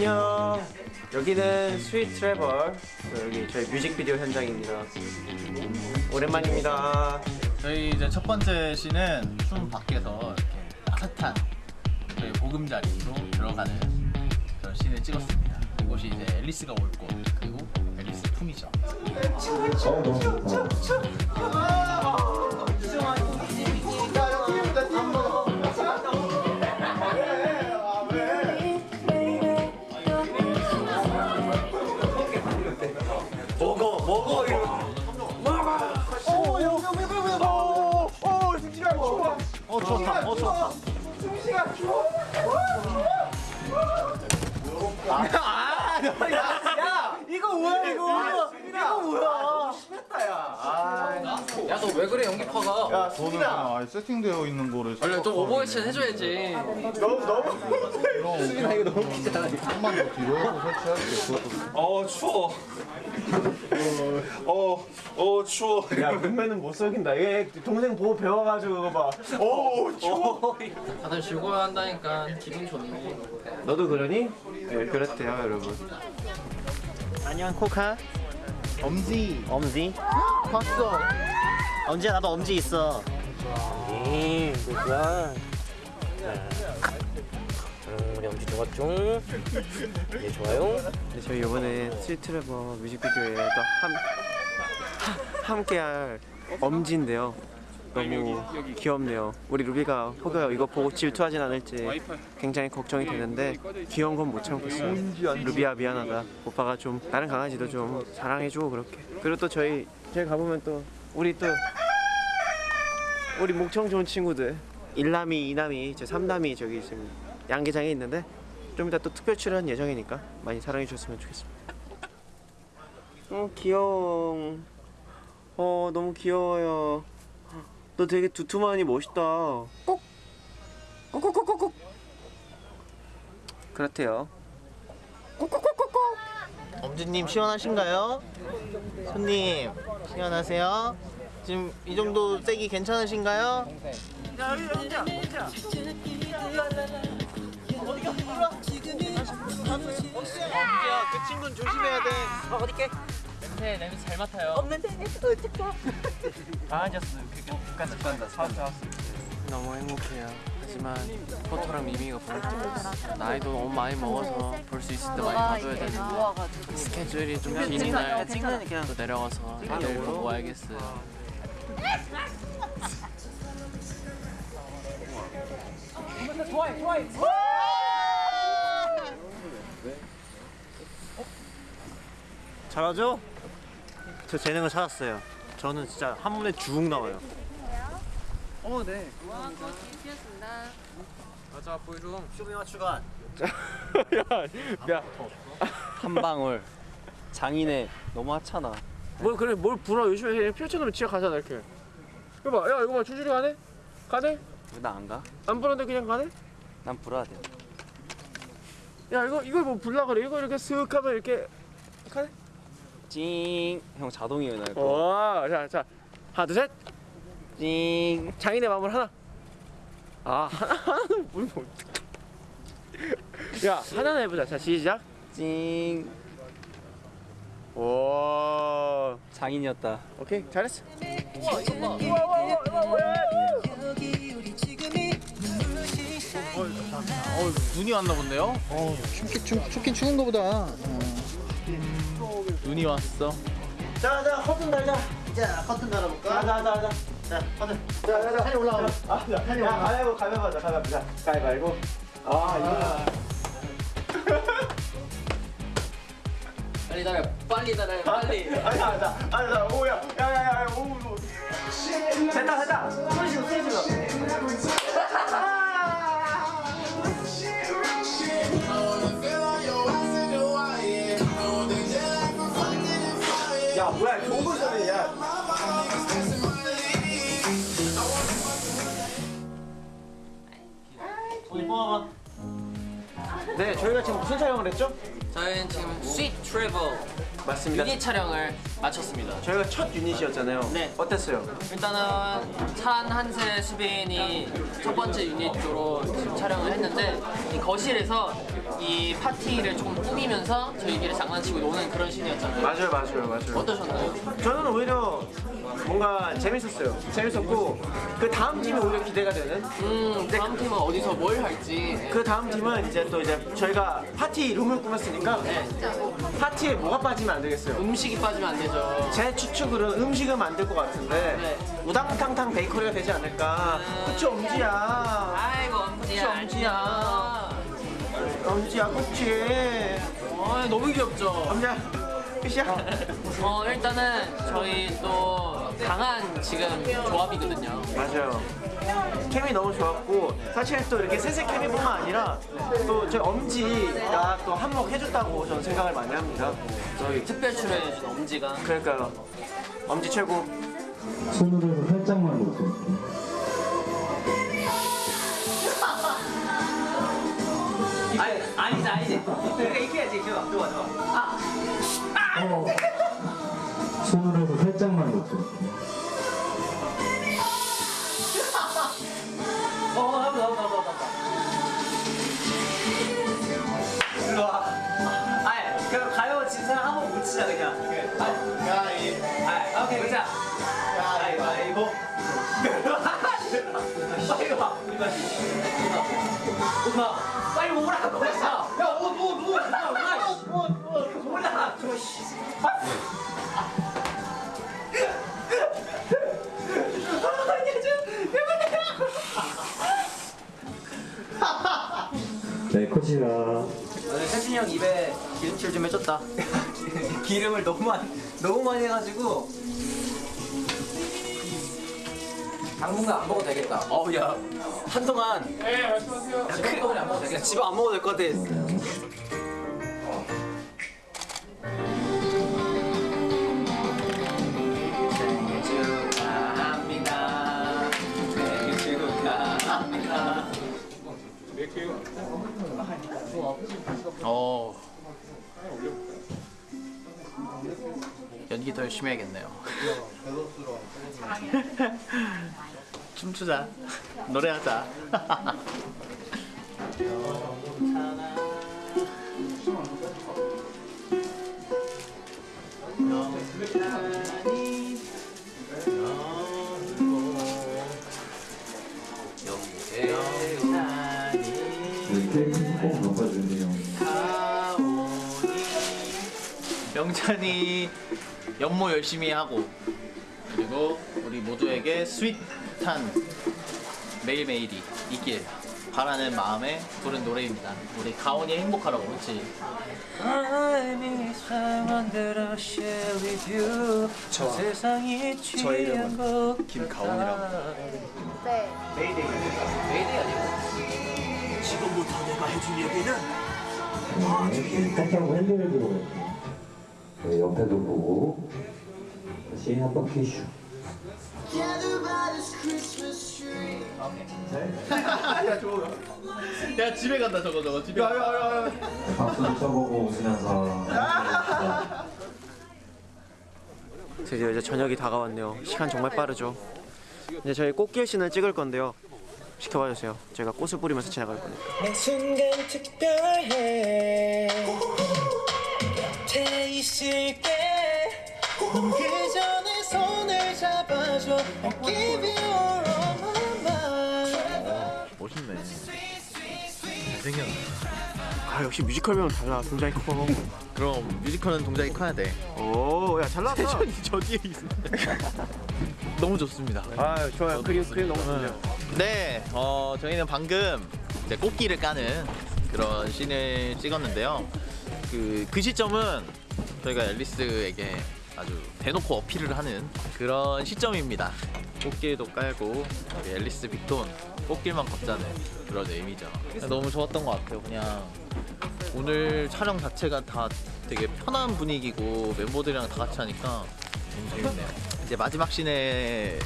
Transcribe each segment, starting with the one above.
안녕. 여기는 Sweet Travel. 여기 저희 뮤직비디오 현장입니다. 오랜만입니다. 저희 이제 첫 번째 씬은 추운 밖에서 이렇게 따뜻한 저희 보금자리로 들어가는 그런 씬을 찍었습니다. 이곳이 이제 앨리스가 올 곳 그리고 앨리스 품이죠. 야 너 왜 그래 연기파가 야, 저는 수빈아. 아예 세팅되어 있는 거를 원래 좀 오버액션 해줘야지 너무 너무. 수빈아 이거 너무 기잖아. 한번 더 뒤로 설치할게 어 추워. 어, 어 추워. 야, 문매는 못 속인다. 얘 동생 보고 배워가지고 그거 봐. 오, 추워. 다들 즐거워 한다니까 기분 좋네 너도 그러니? 네, 그렇대요, 여러분. 안녕, 코카. 엄지 엄지. 봤어. 엄지야, 나도 엄지 있어. 음, 그거야. 음, 우리 엄지 좋았죠? 예, 좋아요. 네, 저희 이번에 스위트래버 뮤직비디오에 또 함, 하, 함께할 엄지인데요. 너무 귀엽네요. 우리 루비가 혹여 이거 보고 질투하진 않을지 굉장히 걱정이 되는데 귀여운 건 못 참겠어요. 루비야 미안하다. 오빠가 좀 다른 강아지도 좀 사랑해주고 그렇게. 그리고 또 저희 저희 가보면 또 우리 또 우리 목청 좋은 친구들 일남이, 이남이, 제 삼남이 저기 지금 양계장에 있는데 좀 이따 또 특별 출연 예정이니까 많이 사랑해 주셨으면 좋겠습니다. 어 귀여워. 어 너무 귀여워요. 너 되게 두툼하니 멋있다. 꼭. 꼭꼭꼭꼭꼭. 그렇대요. 꼭꼭꼭꼭꼭. 엄지님 시원하신가요? 손님 시원하세요? 지금 이 정도 세기 괜찮으신가요? 엄지야 그 친구는 조심해야 돼. 냄새 냄새 잘 맡아요 강아지였어. 북한다, 북한다. 사왔다, 사왔어. 너무 행복해요. 하지만 포토랑 미미가 볼때 나이도 너무 많이 먹어서 볼 수 있을 때 많이 봐줘야 되는데 스케줄이 좀 긴 이 날 또 내려와서 내일 보고 와야겠어요. 잘하죠? 저 재능을 찾았어요. 저는 진짜 한 번에 쭉 나와요. 어, 네. 맞아 보여줘 쇼미와 추간. 야, 야. 한 방울. 장인의 너무 하찮아. 뭘 그래 뭘 불어 요즘에 해 펼쳐놓으면 지가 가잖아 이렇게. 이거 봐, 야 이거 봐 줄줄이 가네? 가네? 나안 가? 안 불었는데 그냥 가네? 난 불어야 돼. 야 이거 이걸 뭐 불라 그래? 이거 이렇게 쓱 하면 이렇게 가네? 찡. 형 자동이에요 나 이거. 와, 자, 자, 하나, 둘, 셋. 찡. 장인의 마음을 하나. 아, 하나, 하나는 불면 어떡해. 야, 하나는 해보자. 자, 시작. 찡. 오, 장인이었다. 오케이, 잘했어. 어 눈이 왔나 본데요? 어 춥긴 추, 춥긴 추운가 보다. 어. 눈이 왔어. 자, 자, 커튼 달자. 자, 커튼 달아볼까? 자, 자, 자, 자. 자, 커튼. 자, 자, 자. 산이 올라가. 아, 자, 산이 올라가. 가위바위보, 가위바위보, 자, 가위바위보. 자, 가위바위보. 아, 이거. 빨리 달아 빨리 달아 빨리 아니, 아, 자, 아, 자, 오야. 야, 야, 야, 야, 오, 오. 됐다, 됐다. 소리 질러, 소리 지금 무슨 촬영을 했죠? 저희는 지금 스윗 트래블 맞습니다. 유닛 촬영을 마쳤습니다. 저희가 첫 유닛이었잖아요. 네. 어땠어요? 일단은 찬 한세 수빈이 첫 번째 유닛으로 지금 촬영을 했는데 이 거실에서 이 파티를 조금 꾸미면서 저희끼리 장난치고 노는 그런 씬이었잖아요. 맞아요, 맞아요, 맞아요. 어떠셨나요? 저는 오히려 뭔가 재밌었어요. 재밌었고 그 다음 팀이 오히려 기대가 되는. 음, 다음 팀은 어디서 뭘 할지. 그 다음 팀은 이제 또 이제 저희가 파티 룸을 꾸몄으니까 네. 파티에 뭐가 빠지면 안 되겠어요. 음식이 빠지면 안 되죠. 제 추측으로는 음식은 만들 것 같은데 네. 우당탕탕 베이커리가 되지 않을까. 그치 엄지야. 아이고 엄지야. 그치, 엄지야. 엄지야 그치. 어, 너무 귀엽죠. 엄지야 끝이야. 어 일단은 저희 또 강한 지금 조합이거든요. 맞아요. 케미 너무 좋았고 사실 또 이렇게 세세 케미뿐만 아니라 또저 엄지가 또 한몫 해줬다고 저는 생각을 많이 합니다. 저희 특별 출연해준 엄지가 그러니까요. 엄지 최고. 손으로 해서 살짝만 놓고 아니 아니지 아니지. 그러니까 이렇게 해야지. 좋아 좋아 좋아. 손으로 해서 살짝만 놓고 일로 와. 아니 그럼 가요 진 사람 한번 못 치자 그냥. 가위. 아 오케이 보자. 가위바위보. 빨리 와. 우리 빨리. 오라고. 형 입에 기름칠 좀 해줬다. 기름을 너무 많이 너무 많이 해가지고 당분간 안 먹어도 되겠다. 어우 야 한동안 네 말씀하세요. 한동안 안 먹어도 되겠다. 집에 안 먹어도 될 것 같아. 생일 어. 연기 더 열심히 해야겠네요. 춤추자. 노래하자. 이렇게 꼭 바꿔주세요 명찬이 연모 열심히 하고 그리고 우리 모두에게 스윗한 매일매일이 있길 바라는 마음에 부른 노래입니다. 우리 가온이 행복하라고 그렇지? 저, 저 이름은 김가온이라고. 네. 네, 살짝 핸들도 네, 옆에도 보고 다시 한번 퀴슈 야 집에 간다 저거 저거 집에 간다. 박수도 쳐보고 웃으면서 드디어 이제 저녁이 다가왔네요. 시간 정말 빠르죠. 이제 저희 꽃길 씬을 찍을 건데요. 지켜봐 주세요. 제가 꽃을 뿌리면서 지나갈 거니까. 곁에 있을게 그 전에 손을 잡아줘 I'll give you all of my mind 멋있네. 잘생겼네. 아 역시 뮤지컬 배우는 달라. 동작이 커. 그럼 뮤지컬은 동작이 커야 돼. 오, 야 잘났다. 세션이 저 뒤에 있어. 너무 좋습니다. 아 좋아요. 그림 그림 너무 좋네요. 네, 어, 저희는 방금 이제 꽃길을 까는 그런 씬을 찍었는데요. 그, 그 시점은 저희가 앨리스에게 아주 대놓고 어필을 하는 그런 시점입니다. 꽃길도 깔고 우리 앨리스 빅톤 꽃길만 걷자는 그런 의미죠. 너무 좋았던 것 같아요. 그냥 오늘 촬영 자체가 다 되게 편한 분위기고 멤버들이랑 다 같이 하니까 너무 재밌네요. 이제 마지막 씬에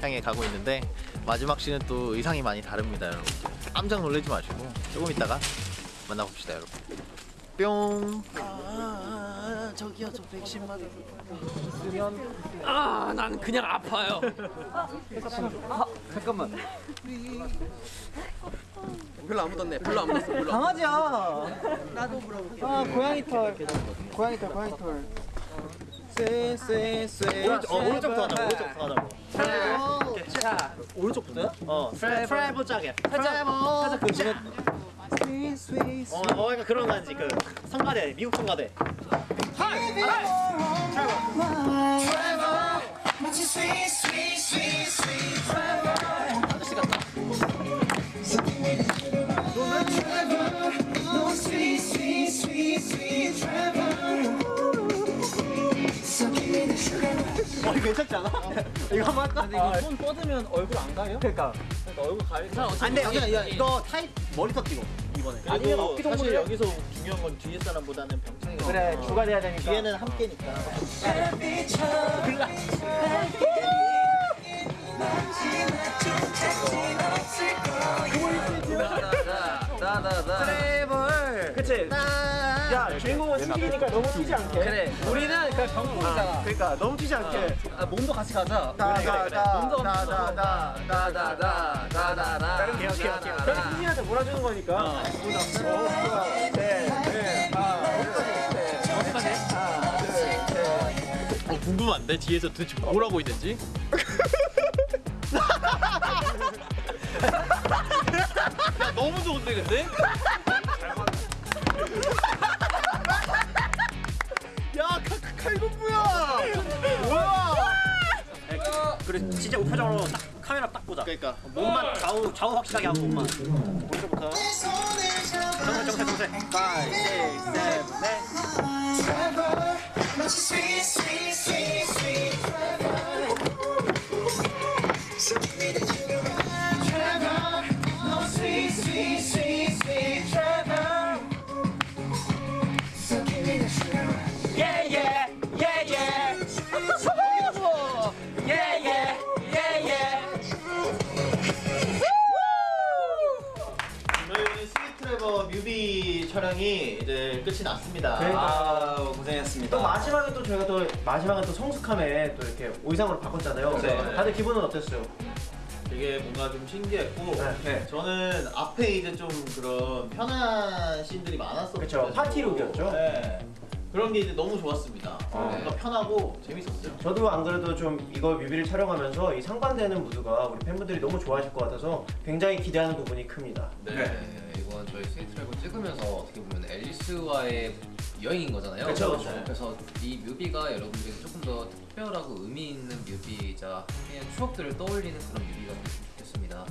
향해 가고 있는데 마지막 씬은 또 의상이 많이 다릅니다, 여러분. 깜짝 놀라지 마시고 조금 있다가 만나봅시다, 여러분. 뿅. 저기요 저 백신 맞아. 아, 난 그냥 아파요. 잠깐만. 별로 안 묻었네. 별로 안 묻었어. 별로. 강아지야. 나도 물어볼게. 아 고양이 털. 고양이 털 고양이 털. 쎄쎄쎄. 오른쪽, 어, 오른쪽부터 하자. 오른쪽부터 하자고. 자 오른쪽부터요? 어. 트래블. 트래블 짜게. 살짝 살짝 그 어, 어, 약간 그런感じ. 그 성가대, 미국 성가대. 어 이거 괜찮지 않아? 이거 한번 할까? 근데 이거 손 뻗으면 얼굴 안 가요? 그러니까. 얼굴 가리는 안 돼, 야, 야, 이거 타입 머리터 뛰고 이번에. 아니면 어깨 동무를 여기서 중요한 건 뒤에 사람보다는 병창이가. 그래 주가 돼야 되니까. 뒤에는 함께니까. 트래블. 그치. 야 주인공은 승기니까 너무 튀지 않게. 그래. 우리는 그냥 병풍이잖아. 그러니까 너무 튀지 않게. 아, 몸도 같이 가자. 몸도 나나나. 오케이 오케이 오케이. 그럼 승기한테 몰아주는 거니까. 어, 궁금한데 뒤에서 도대체 뭘 하고 있는지? 야, 너무 좋은데 근데? 야 칼- 칼군무야! 뭐야? 그래 진짜 우표정으로 딱 카메라 딱 보자. 그러니까 몸만 좌우 좌우 확실하게 하고 몸만. 오른쪽부터. 정세 정세 정세. 5, 6, 7, 8. 이제 끝이 났습니다. 그러니까. 아, 고생했습니다. 또 마지막에 또 저희가 또 마지막에 또 성숙함에 또 이렇게 의상으로 바꿨잖아요. 네. 다들 기분은 어땠어요? 되게 뭔가 좀 신기했고 네, 네. 저는 앞에 이제 좀 그런 편한 씬들이 많았었죠. 그쵸, 파티룩이었죠? 네. 그런 게 이제 너무 좋았습니다. 뭔가 편하고 재밌었어요. 저도 안 그래도 좀 이거 뮤비를 촬영하면서 이 상반되는 무드가 우리 팬분들이 너무 좋아하실 것 같아서 굉장히 기대하는 부분이 큽니다. 네, 이건 저희 스위트랩을 찍으면서 어떻게 보면 앨리스와의 여행인 거잖아요. 그쵸, 그쵸. 그래서 이 뮤비가 여러분들에게 조금 더 특별하고 의미 있는 뮤비이자 그냥 추억들을 떠올리는 그런 뮤비가 됐으면 좋겠습니다.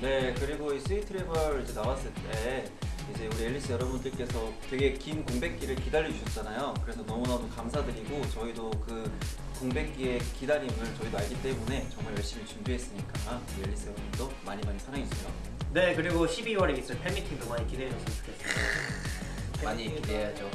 네 그리고 이 스위트레벌 이제 나왔을 때 이제 우리 앨리스 여러분들께서 되게 긴 공백기를 기다려 주셨잖아요. 그래서 너무너무 감사드리고 저희도 그 공백기의 기다림을 저희도 알기 때문에 정말 열심히 준비했으니까 우리 앨리스 여러분도 많이 많이 사랑해 주세요. 네, 그리고 12월에 있을 팬미팅도 많이 기대해 줬으면 좋겠습니다. 많이 기대해야죠.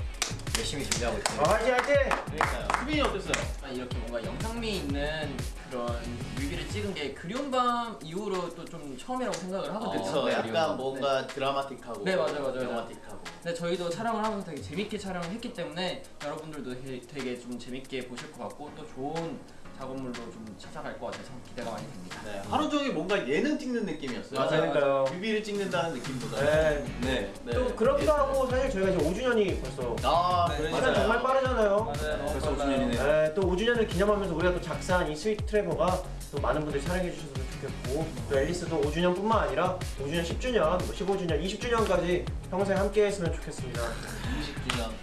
열심히 준비하고 있습니다. 아, 화이팅 화이팅! 그러니까요. 수빈이 어땠어요? 아, 이렇게 뭔가 영상미 있는 그런 뮤비를 찍은 게 그리운 밤 이후로 또 좀 처음이라고 생각을 하거든요. 그쵸. 네, 약간 뭔가 드라마틱하고 네, 맞아요, 맞아요. 드라마틱하고. 근데 저희도 촬영을 하면서 되게 재밌게 촬영을 했기 때문에 여러분들도 되게, 되게 좀 재밌게 보실 것 같고 또 좋은 작업물로 좀 찾아갈 것 같아서 기대가 많이 됩니다. 네, 하루 종일 뭔가 예능 찍는 느낌이었어요. 맞아요. 그러니까요. 뮤비를 찍는다는 느낌보다. 네. 네. 네. 또 그렇기도 하고 사실 저희가 이제 5주년이 벌써 아, 시간 그러니까요. 정말 빠르잖아요. 벌써 5주년이네요. 네, 또 5주년을 기념하면서 우리가 또 작사한 이 스위트 트래버가 또 많은 분들이 사랑해 주셨으면 좋겠고 또 앨리스도 5주년뿐만 아니라 5주년, 10주년, 15주년, 20주년까지 평생 함께 했으면 좋겠습니다. 20주년 너무 좋네요.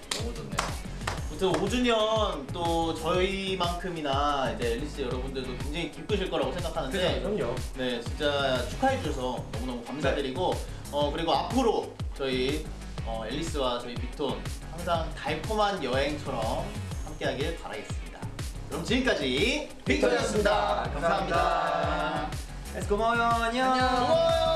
아무튼 5주년 또 저희만큼이나 이제 앨리스 여러분들도 굉장히 기쁘실 거라고 생각하는데 그럼요. 네 진짜 축하해 주셔서 너무너무 감사드리고 어 그리고 앞으로 저희 어, 앨리스와 저희 빅톤 항상 달콤한 여행처럼 함께하길 바라겠습니다. 그럼 지금까지 빅톤이었습니다. 감사합니다. 고마워요 안녕. 고마워요.